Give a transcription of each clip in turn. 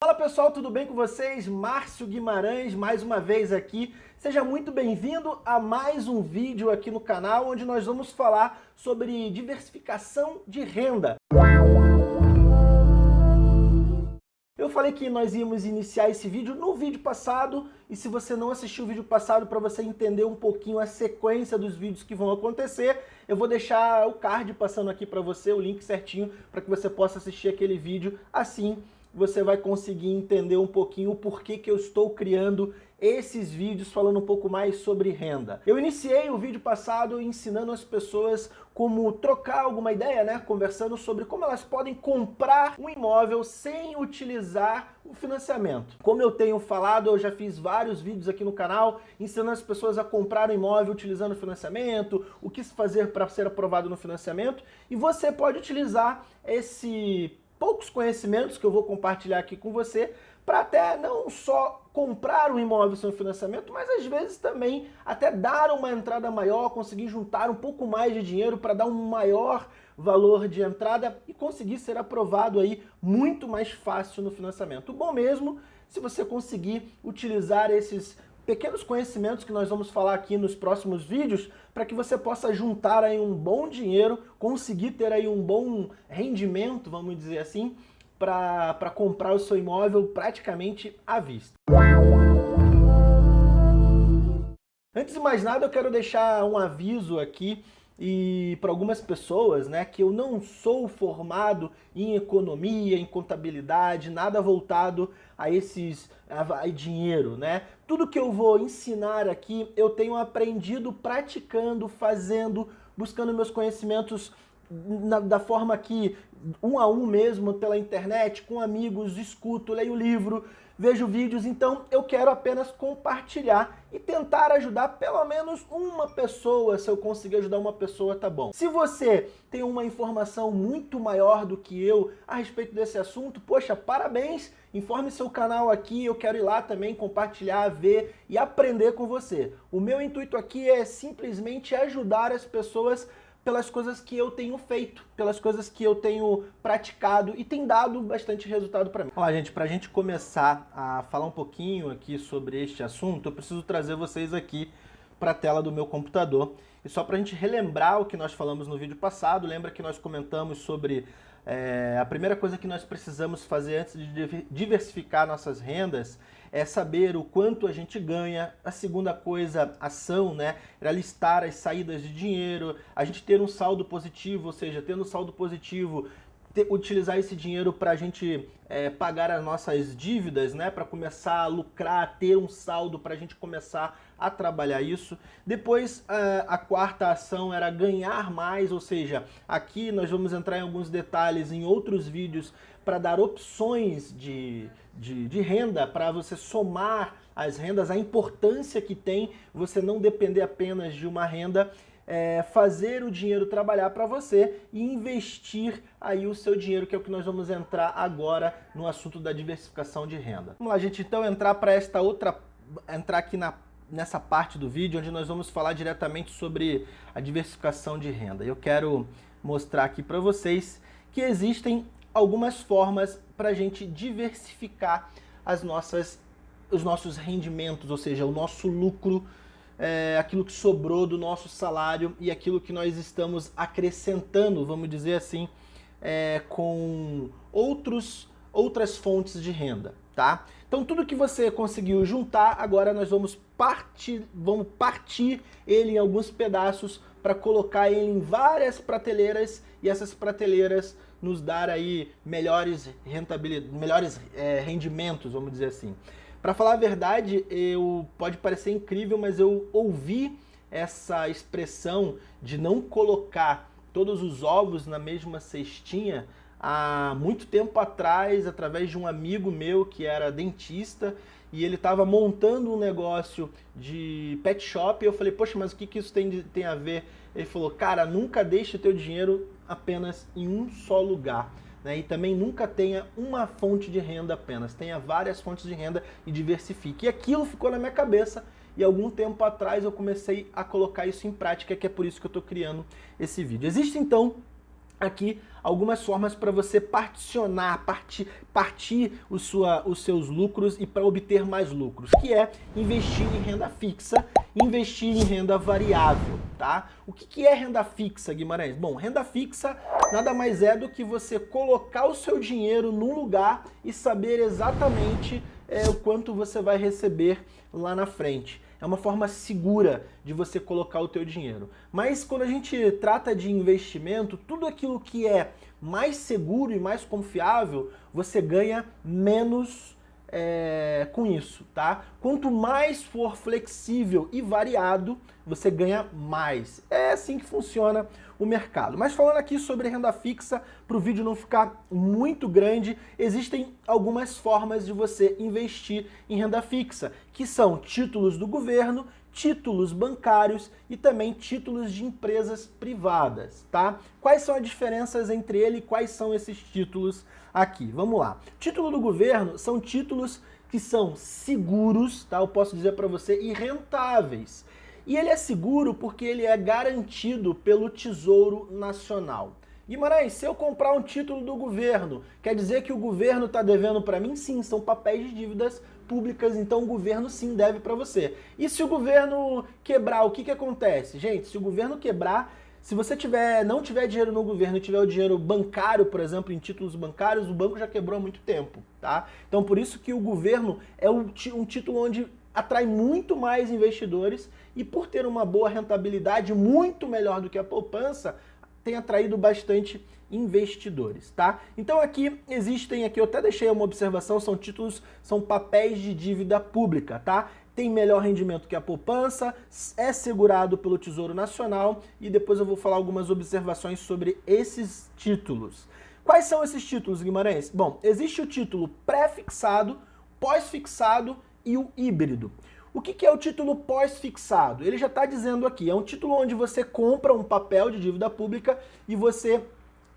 Fala pessoal, tudo bem com vocês? Márcio Guimarães, mais uma vez aqui. Seja muito bem-vindo a mais um vídeo aqui no canal, onde nós vamos falar sobre diversificação de renda. Eu falei que nós íamos iniciar esse vídeo no vídeo passado, e se você não assistiu o vídeo passado para você entender um pouquinho a sequência dos vídeos que vão acontecer, eu vou deixar o card passando aqui para você, o link certinho, para que você possa assistir aquele vídeo assim você vai conseguir entender um pouquinho o porquê que eu estou criando esses vídeos falando um pouco mais sobre renda. Eu iniciei o vídeo passado ensinando as pessoas como trocar alguma ideia, né? Conversando sobre como elas podem comprar um imóvel sem utilizar o financiamento. Como eu tenho falado, eu já fiz vários vídeos aqui no canal ensinando as pessoas a comprar um imóvel utilizando financiamento, o que fazer para ser aprovado no financiamento, e você pode utilizar esse poucos conhecimentos que eu vou compartilhar aqui com você para até não só comprar um imóvel sem financiamento, mas às vezes também até dar uma entrada maior, conseguir juntar um pouco mais de dinheiro para dar um maior valor de entrada e conseguir ser aprovado aí muito mais fácil no financiamento. Bom mesmo se você conseguir utilizar esses pequenos conhecimentos que nós vamos falar aqui nos próximos vídeos para que você possa juntar aí um bom dinheiro, conseguir ter aí um bom rendimento, vamos dizer assim, para comprar o seu imóvel praticamente à vista. Antes de mais nada, eu quero deixar um aviso aqui e para algumas pessoas, né, que eu não sou formado em economia, em contabilidade, nada voltado a esses a, a dinheiro, né? Tudo que eu vou ensinar aqui, eu tenho aprendido praticando, fazendo, buscando meus conhecimentos na, da forma que um a um mesmo, pela internet, com amigos, escuto, leio livro, vejo vídeos, então eu quero apenas compartilhar e tentar ajudar pelo menos uma pessoa, se eu conseguir ajudar uma pessoa, tá bom. Se você tem uma informação muito maior do que eu a respeito desse assunto, poxa, parabéns, informe seu canal aqui, eu quero ir lá também compartilhar, ver e aprender com você. O meu intuito aqui é simplesmente ajudar as pessoas pelas coisas que eu tenho feito, pelas coisas que eu tenho praticado e tem dado bastante resultado para mim. Olha, gente, para a gente começar a falar um pouquinho aqui sobre este assunto, eu preciso trazer vocês aqui para a tela do meu computador. E só para a gente relembrar o que nós falamos no vídeo passado, lembra que nós comentamos sobre é, a primeira coisa que nós precisamos fazer antes de diversificar nossas rendas é saber o quanto a gente ganha. A segunda coisa, ação, né? Era listar as saídas de dinheiro, a gente ter um saldo positivo, ou seja, tendo saldo positivo, ter, utilizar esse dinheiro para a gente é, pagar as nossas dívidas, né? Para começar a lucrar, ter um saldo para a gente começar a trabalhar isso. Depois, a, a quarta ação era ganhar mais, ou seja, aqui nós vamos entrar em alguns detalhes em outros vídeos para dar opções de, de, de renda, para você somar as rendas, a importância que tem você não depender apenas de uma renda, é, fazer o dinheiro trabalhar para você e investir aí o seu dinheiro, que é o que nós vamos entrar agora no assunto da diversificação de renda. Vamos lá, gente, então entrar para esta outra, entrar aqui na nessa parte do vídeo onde nós vamos falar diretamente sobre a diversificação de renda. Eu quero mostrar aqui para vocês que existem algumas formas para a gente diversificar as nossas, os nossos rendimentos, ou seja, o nosso lucro, é, aquilo que sobrou do nosso salário e aquilo que nós estamos acrescentando, vamos dizer assim, é, com outros, outras fontes de renda. Tá? Então tudo que você conseguiu juntar, agora nós vamos partir, vamos partir ele em alguns pedaços para colocar ele em várias prateleiras e essas prateleiras nos dar aí melhores rentabilidade, melhores é, rendimentos, vamos dizer assim. Para falar a verdade, eu pode parecer incrível, mas eu ouvi essa expressão de não colocar todos os ovos na mesma cestinha há muito tempo atrás, através de um amigo meu que era dentista, e ele estava montando um negócio de pet shop, e eu falei, poxa, mas o que, que isso tem, tem a ver? Ele falou, cara, nunca deixe o teu dinheiro apenas em um só lugar. Né? E também nunca tenha uma fonte de renda apenas, tenha várias fontes de renda e diversifique. E aquilo ficou na minha cabeça e algum tempo atrás eu comecei a colocar isso em prática, que é por isso que eu estou criando esse vídeo. Existe então aqui algumas formas para você particionar, partir, partir o sua, os seus lucros e para obter mais lucros, que é investir em renda fixa, investir em renda variável, tá? O que, que é renda fixa, Guimarães? Bom, renda fixa nada mais é do que você colocar o seu dinheiro num lugar e saber exatamente é, o quanto você vai receber lá na frente é uma forma segura de você colocar o teu dinheiro. Mas quando a gente trata de investimento, tudo aquilo que é mais seguro e mais confiável, você ganha menos é, com isso, tá? Quanto mais for flexível e variado, você ganha mais. É assim que funciona o mercado. Mas falando aqui sobre renda fixa, para o vídeo não ficar muito grande, existem algumas formas de você investir em renda fixa, que são títulos do governo, títulos bancários e também títulos de empresas privadas, tá? Quais são as diferenças entre ele e quais são esses títulos aqui? Vamos lá. Título do governo são títulos que são seguros, tá? Eu posso dizer para você, e rentáveis. E ele é seguro porque ele é garantido pelo Tesouro Nacional. Guimarães, se eu comprar um título do governo, quer dizer que o governo está devendo para mim? Sim, são papéis de dívidas públicas, então o governo sim deve para você. E se o governo quebrar, o que, que acontece? Gente, se o governo quebrar, se você tiver, não tiver dinheiro no governo e tiver o dinheiro bancário, por exemplo, em títulos bancários, o banco já quebrou há muito tempo, tá? Então por isso que o governo é um, um título onde atrai muito mais investidores e por ter uma boa rentabilidade muito melhor do que a poupança, tem atraído bastante investidores, tá? Então aqui existem, aqui eu até deixei uma observação, são títulos, são papéis de dívida pública, tá? Tem melhor rendimento que a poupança, é segurado pelo Tesouro Nacional e depois eu vou falar algumas observações sobre esses títulos. Quais são esses títulos, Guimarães? Bom, existe o título pré-fixado, pós-fixado e o híbrido. O que, é o título pós-fixado? Ele já está dizendo aqui, é um título onde você compra um papel de dívida pública e você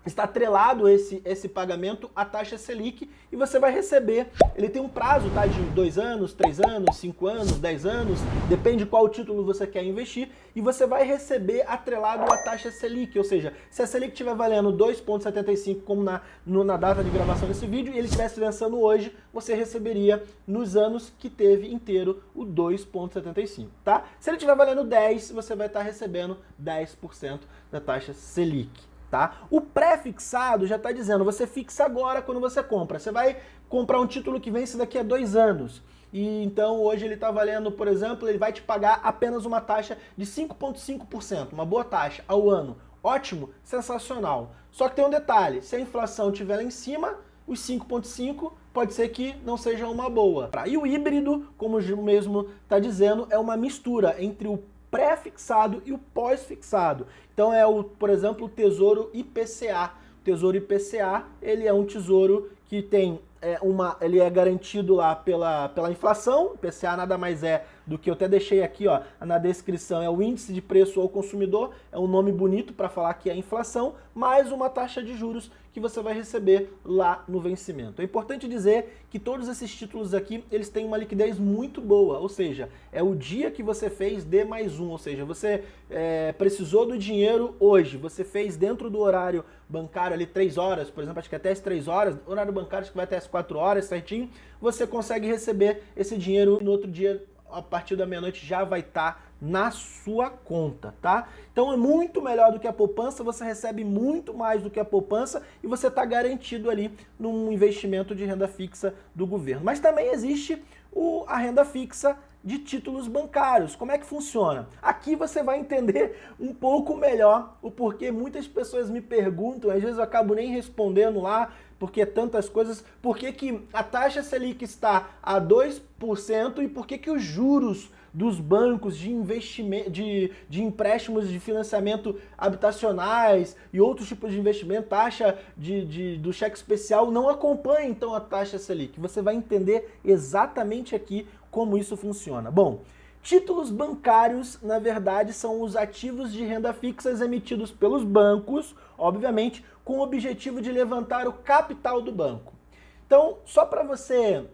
está atrelado esse, esse pagamento à taxa Selic e você vai receber, ele tem um prazo tá, de dois anos, três anos, cinco anos, dez anos, depende qual título você quer investir, e você vai receber atrelado à taxa Selic, ou seja, se a Selic estiver valendo 2,75 como na, no, na data de gravação desse vídeo, e ele estivesse lançando hoje, você receberia nos anos que teve inteiro o 2,75, tá? Se ele estiver valendo 10, você vai estar recebendo 10% da taxa Selic tá? O pré-fixado já está dizendo, você fixa agora quando você compra. Você vai comprar um título que vence daqui a dois anos. E então hoje ele está valendo, por exemplo, ele vai te pagar apenas uma taxa de 5,5%, uma boa taxa ao ano. Ótimo, sensacional. Só que tem um detalhe, se a inflação estiver lá em cima, os 5,5 pode ser que não seja uma boa. E o híbrido, como o mesmo está dizendo, é uma mistura entre o pré-fixado e o pós-fixado. Então é, o, por exemplo, o Tesouro IPCA. O Tesouro IPCA, ele é um tesouro que tem é, uma, ele é garantido lá pela, pela inflação, o IPCA nada mais é do que eu até deixei aqui ó, na descrição, é o índice de preço ao consumidor, é um nome bonito para falar que é inflação, mais uma taxa de juros que você vai receber lá no vencimento. É importante dizer que todos esses títulos aqui, eles têm uma liquidez muito boa, ou seja, é o dia que você fez D mais um, ou seja, você é, precisou do dinheiro hoje, você fez dentro do horário bancário ali 3 horas, por exemplo, acho que até as 3 horas, horário bancário acho que vai até as 4 horas certinho, você consegue receber esse dinheiro no outro dia a partir da meia-noite já vai estar tá na sua conta, tá? Então é muito melhor do que a poupança, você recebe muito mais do que a poupança e você está garantido ali num investimento de renda fixa do governo. Mas também existe o, a renda fixa de títulos bancários. Como é que funciona? Aqui você vai entender um pouco melhor o porquê muitas pessoas me perguntam, às vezes eu acabo nem respondendo lá, porque tantas coisas, por que, a taxa Selic está a 2% e por que, que os juros dos bancos de investimento, de, de empréstimos de financiamento habitacionais e outros tipos de investimento, taxa de, de, do cheque especial, não acompanha então a taxa Selic. Você vai entender exatamente aqui como isso funciona. Bom, Títulos bancários, na verdade, são os ativos de renda fixas emitidos pelos bancos, obviamente, com o objetivo de levantar o capital do banco. Então, só para você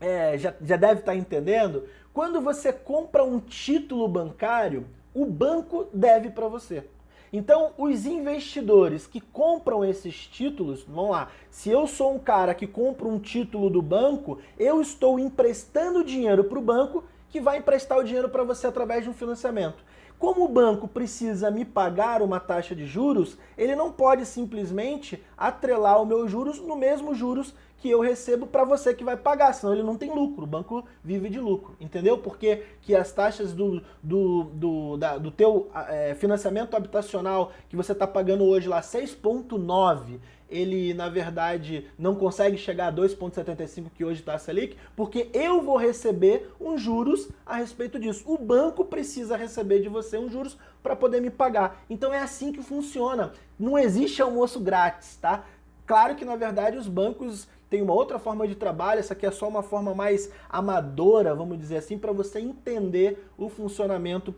é, já, já deve estar tá entendendo, quando você compra um título bancário, o banco deve para você. Então, os investidores que compram esses títulos, vamos lá, se eu sou um cara que compra um título do banco, eu estou emprestando dinheiro para o banco que vai emprestar o dinheiro para você através de um financiamento. Como o banco precisa me pagar uma taxa de juros, ele não pode simplesmente atrelar o meu juros no mesmo juros que eu recebo para você que vai pagar, senão ele não tem lucro, o banco vive de lucro, entendeu? Porque que as taxas do, do, do, da, do teu é, financiamento habitacional que você está pagando hoje lá 6,9, ele na verdade não consegue chegar a 2,75 que hoje está a Selic, porque eu vou receber uns juros a respeito disso. O banco precisa receber de você uns juros para poder me pagar. Então é assim que funciona. Não existe almoço grátis, tá? Claro que na verdade os bancos tem uma outra forma de trabalho, essa aqui é só uma forma mais amadora, vamos dizer assim, para você entender o funcionamento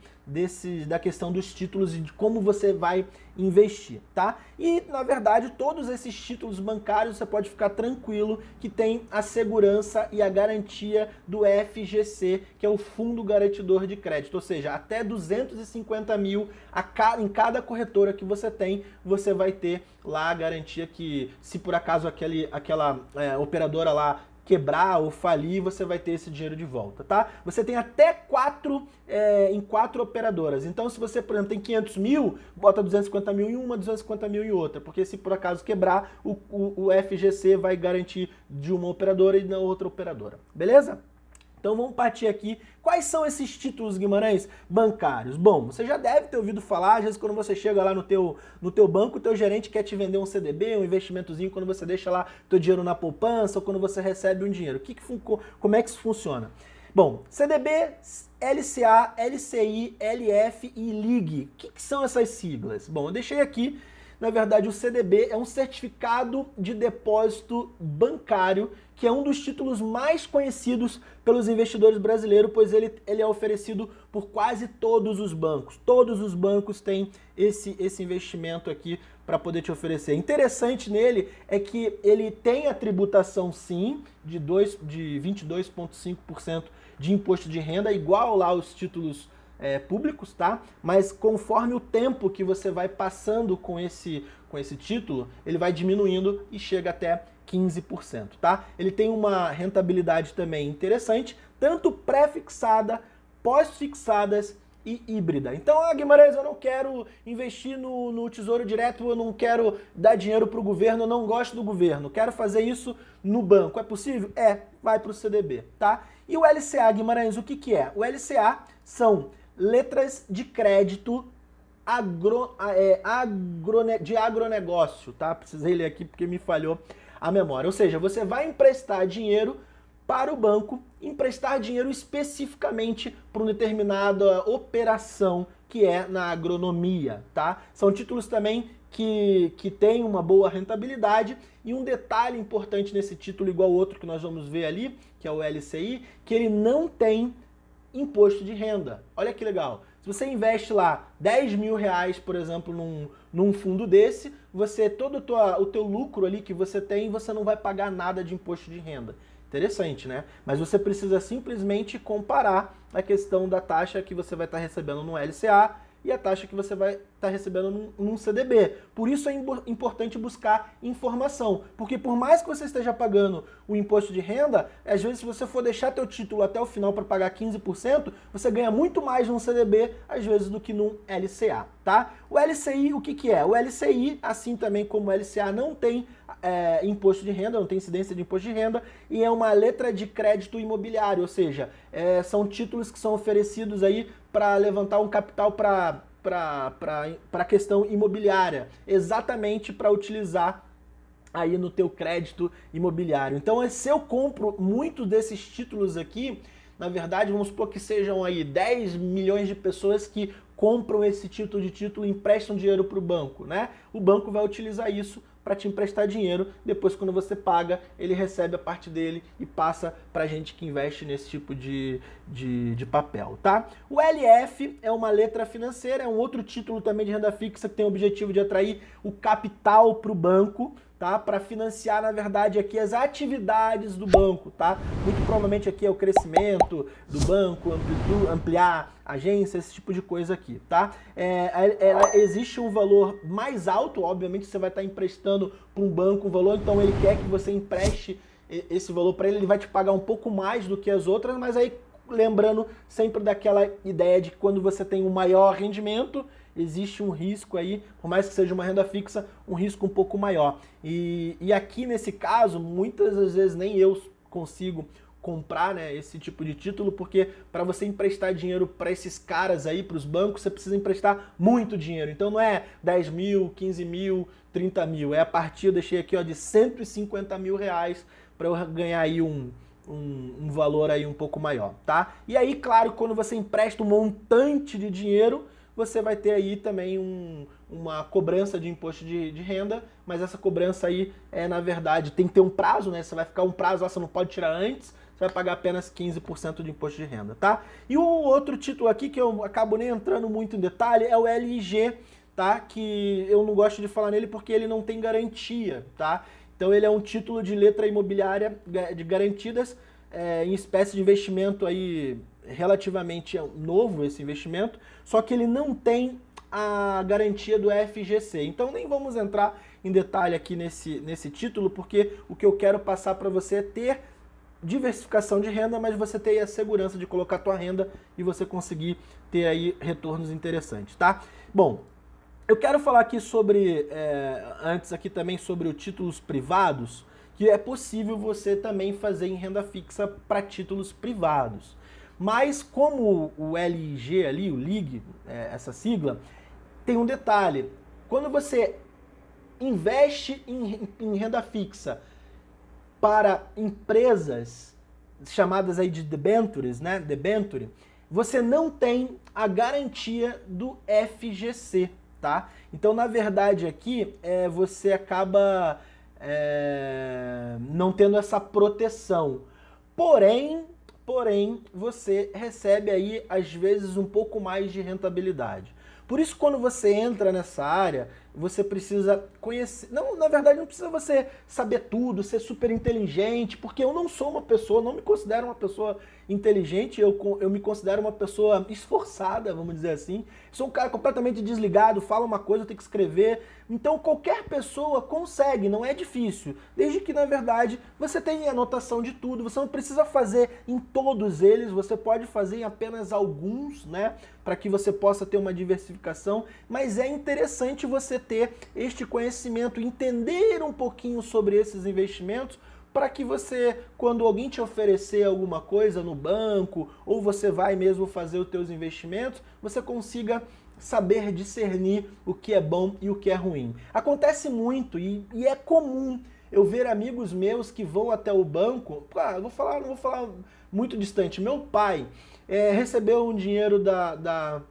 da questão dos títulos e de como você vai investir, tá? E, na verdade, todos esses títulos bancários você pode ficar tranquilo que tem a segurança e a garantia do FGC, que é o Fundo Garantidor de Crédito, ou seja, até 250 mil a cada, em cada corretora que você tem, você vai ter lá a garantia que, se por acaso aquele, aquela é, operadora lá quebrar ou falir, você vai ter esse dinheiro de volta, tá? Você tem até quatro, é, em quatro operadoras. Então, se você, por exemplo, tem 500 mil, bota 250 mil em uma, 250 mil em outra. Porque se por acaso quebrar, o, o, o FGC vai garantir de uma operadora e na outra operadora. Beleza? Então vamos partir aqui. Quais são esses títulos, Guimarães, bancários? Bom, você já deve ter ouvido falar, às vezes quando você chega lá no teu, no teu banco, o teu gerente quer te vender um CDB, um investimentozinho, quando você deixa lá teu dinheiro na poupança ou quando você recebe um dinheiro. Que que, como é que isso funciona? Bom, CDB, LCA, LCI, LF e LIG. O que, que são essas siglas? Bom, eu deixei aqui na verdade, o CDB é um certificado de depósito bancário, que é um dos títulos mais conhecidos pelos investidores brasileiros, pois ele, ele é oferecido por quase todos os bancos. Todos os bancos têm esse, esse investimento aqui para poder te oferecer. Interessante nele é que ele tem a tributação sim de, de 22,5% de imposto de renda, igual lá os títulos é, públicos, tá? Mas conforme o tempo que você vai passando com esse, com esse título, ele vai diminuindo e chega até 15%, tá? Ele tem uma rentabilidade também interessante, tanto pré-fixada, pós-fixadas e híbrida. Então, ah, Guimarães, eu não quero investir no, no Tesouro Direto, eu não quero dar dinheiro para o governo, eu não gosto do governo, quero fazer isso no banco. É possível? É, vai para o CDB, tá? E o LCA, Guimarães, o que, que é? O LCA são letras de crédito agro, é, agrone, de agronegócio, tá? Precisei ler aqui porque me falhou a memória. Ou seja, você vai emprestar dinheiro para o banco, emprestar dinheiro especificamente para uma determinada operação que é na agronomia, tá? São títulos também que, que têm uma boa rentabilidade e um detalhe importante nesse título, igual outro que nós vamos ver ali, que é o LCI, que ele não tem imposto de renda. Olha que legal. Se você investe lá 10 mil reais, por exemplo, num, num fundo desse, você todo tua, o teu lucro ali que você tem, você não vai pagar nada de imposto de renda. Interessante, né? Mas você precisa simplesmente comparar a questão da taxa que você vai estar recebendo no LCA e a taxa que você vai estar tá recebendo num, num, CDB. Por isso é importante buscar informação, porque por mais que você esteja pagando o imposto de renda, às vezes se você for deixar teu título até o final para pagar 15%, você ganha muito mais num CDB, às vezes, do que num LCA, tá? O LCI, o que que é? O LCI, assim também como o LCA, não tem é, imposto de renda, não tem incidência de imposto de renda, e é uma letra de crédito imobiliário, ou seja, é, são títulos que são oferecidos aí para levantar um capital para a questão imobiliária, exatamente para utilizar aí no teu crédito imobiliário. Então, se eu compro muitos desses títulos aqui, na verdade, vamos supor que sejam aí 10 milhões de pessoas que compram esse título de título e emprestam dinheiro para o banco, né? O banco vai utilizar isso para te emprestar dinheiro. Depois, quando você paga, ele recebe a parte dele e passa para gente que investe nesse tipo de, de, de, papel, tá? O LF é uma letra financeira, é um outro título também de renda fixa que tem o objetivo de atrair o capital para o banco, tá? Para financiar, na verdade, aqui as atividades do banco, tá? Muito provavelmente aqui é o crescimento do banco, ampliar agência, esse tipo de coisa aqui, tá? É, é, existe um valor mais alto, obviamente você vai estar emprestando para um banco um valor, então ele quer que você empreste esse valor para ele, ele vai te pagar um pouco mais do que as outras, mas aí lembrando sempre daquela ideia de que quando você tem um maior rendimento, existe um risco aí, por mais que seja uma renda fixa, um risco um pouco maior. E, e aqui nesse caso, muitas das vezes nem eu consigo comprar né, esse tipo de título, porque para você emprestar dinheiro para esses caras aí, para os bancos, você precisa emprestar muito dinheiro. Então não é 10 mil, 15 mil, 30 mil, é a partir, eu deixei aqui ó, de 150 mil reais para eu ganhar aí um, um, um, valor aí um pouco maior, tá? E aí, claro, quando você empresta um montante de dinheiro, você vai ter aí também um, uma cobrança de imposto de, de, renda, mas essa cobrança aí é, na verdade, tem que ter um prazo, né? Você vai ficar um prazo, você não pode tirar antes, você vai pagar apenas 15% de imposto de renda, tá? E o outro título aqui, que eu acabo nem entrando muito em detalhe, é o LIG, tá? Que eu não gosto de falar nele porque ele não tem garantia, tá? Então ele é um título de letra imobiliária de garantidas é, em espécie de investimento aí relativamente novo esse investimento, só que ele não tem a garantia do FGC. Então nem vamos entrar em detalhe aqui nesse, nesse título, porque o que eu quero passar para você é ter diversificação de renda, mas você ter a segurança de colocar a tua renda e você conseguir ter aí retornos interessantes, tá? Bom, eu quero falar aqui sobre, é, antes aqui também sobre os títulos privados, que é possível você também fazer em renda fixa para títulos privados. Mas como o LIG ali, o LIG, é, essa sigla, tem um detalhe. Quando você investe em, em renda fixa para empresas chamadas aí de debentures, né, debenture, você não tem a garantia do FGC tá? Então, na verdade, aqui é, você acaba é, não tendo essa proteção. Porém, porém, você recebe aí, às vezes, um pouco mais de rentabilidade. Por isso, quando você entra nessa área, você precisa conhecer... Não, na verdade, não precisa você saber tudo, ser super inteligente, porque eu não sou uma pessoa, não me considero uma pessoa inteligente, eu, eu me considero uma pessoa esforçada, vamos dizer assim. Sou um cara completamente desligado, fala uma coisa, eu tenho que escrever. Então qualquer pessoa consegue, não é difícil. Desde que, na verdade, você tenha anotação de tudo, você não precisa fazer em todos eles, você pode fazer em apenas alguns, né? Para que você possa ter uma diversificação. Mas é interessante você ter este conhecimento, entender um pouquinho sobre esses investimentos, para que você, quando alguém te oferecer alguma coisa no banco, ou você vai mesmo fazer os teus investimentos, você consiga saber discernir o que é bom e o que é ruim. Acontece muito e, e é comum eu ver amigos meus que vão até o banco, ah, vou falar, não vou falar muito distante, meu pai é, recebeu um dinheiro da, da,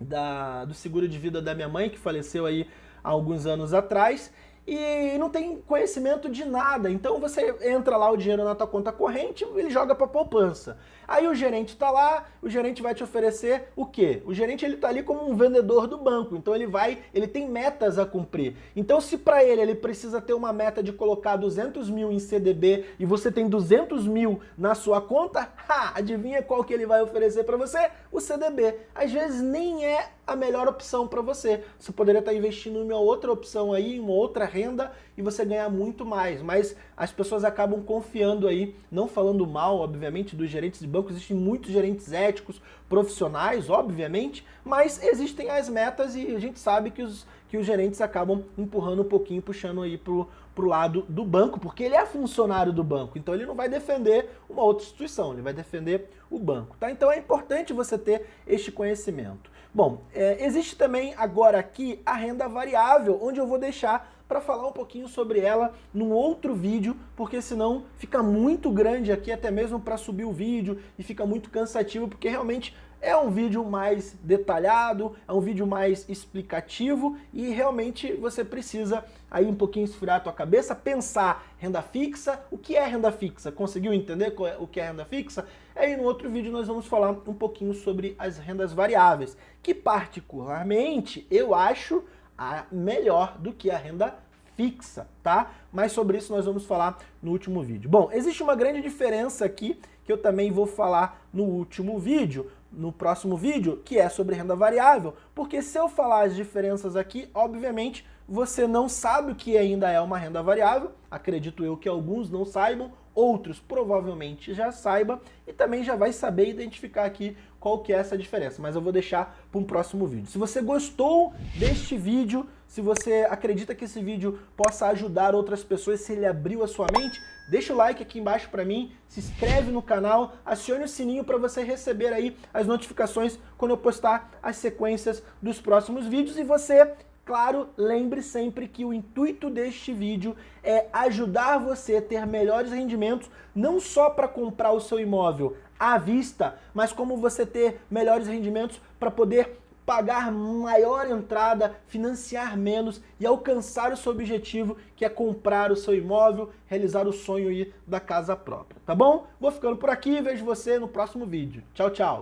da, do seguro de vida da minha mãe, que faleceu aí há alguns anos atrás, e não tem conhecimento de nada. Então você entra lá o dinheiro na tua conta corrente, ele joga para poupança. Aí o gerente está lá, o gerente vai te oferecer o quê? O gerente ele está ali como um vendedor do banco, então ele vai, ele tem metas a cumprir. Então se para ele ele precisa ter uma meta de colocar 200 mil em CDB e você tem 200 mil na sua conta, ha, adivinha qual que ele vai oferecer para você? O CDB. Às vezes nem é a melhor opção para você. Você poderia estar investindo em uma outra opção aí, em uma outra renda e você ganhar muito mais. Mas as pessoas acabam confiando aí, não falando mal, obviamente, dos gerentes de banco. Existem muitos gerentes éticos, profissionais, obviamente, mas existem as metas e a gente sabe que os, que os gerentes acabam empurrando um pouquinho, puxando aí pro, pro lado do banco, porque ele é funcionário do banco, então ele não vai defender uma outra instituição, ele vai defender o banco, tá? Então é importante você ter este conhecimento. Bom, é, existe também agora aqui a renda variável, onde eu vou deixar para falar um pouquinho sobre ela num outro vídeo, porque senão fica muito grande aqui, até mesmo para subir o vídeo, e fica muito cansativo, porque realmente é um vídeo mais detalhado, é um vídeo mais explicativo e realmente você precisa aí um pouquinho esfriar a tua cabeça, pensar renda fixa, o que é renda fixa? Conseguiu entender é, o que é renda fixa? Aí no outro vídeo nós vamos falar um pouquinho sobre as rendas variáveis, que particularmente eu acho a melhor do que a renda fixa, tá? Mas sobre isso nós vamos falar no último vídeo. Bom, existe uma grande diferença aqui que eu também vou falar no último vídeo, no próximo vídeo, que é sobre renda variável, porque se eu falar as diferenças aqui, obviamente você não sabe o que ainda é uma renda variável, acredito eu que alguns não saibam, outros provavelmente já saibam, e também já vai saber identificar aqui qual que é essa diferença, mas eu vou deixar para um próximo vídeo. Se você gostou deste vídeo, se você acredita que esse vídeo possa ajudar outras pessoas, se ele abriu a sua mente, deixa o like aqui embaixo para mim, se inscreve no canal, acione o sininho para você receber aí as notificações quando eu postar as sequências dos próximos vídeos e você Claro, lembre sempre que o intuito deste vídeo é ajudar você a ter melhores rendimentos, não só para comprar o seu imóvel à vista, mas como você ter melhores rendimentos para poder pagar maior entrada, financiar menos e alcançar o seu objetivo, que é comprar o seu imóvel, realizar o sonho aí da casa própria, tá bom? Vou ficando por aqui vejo você no próximo vídeo. Tchau, tchau!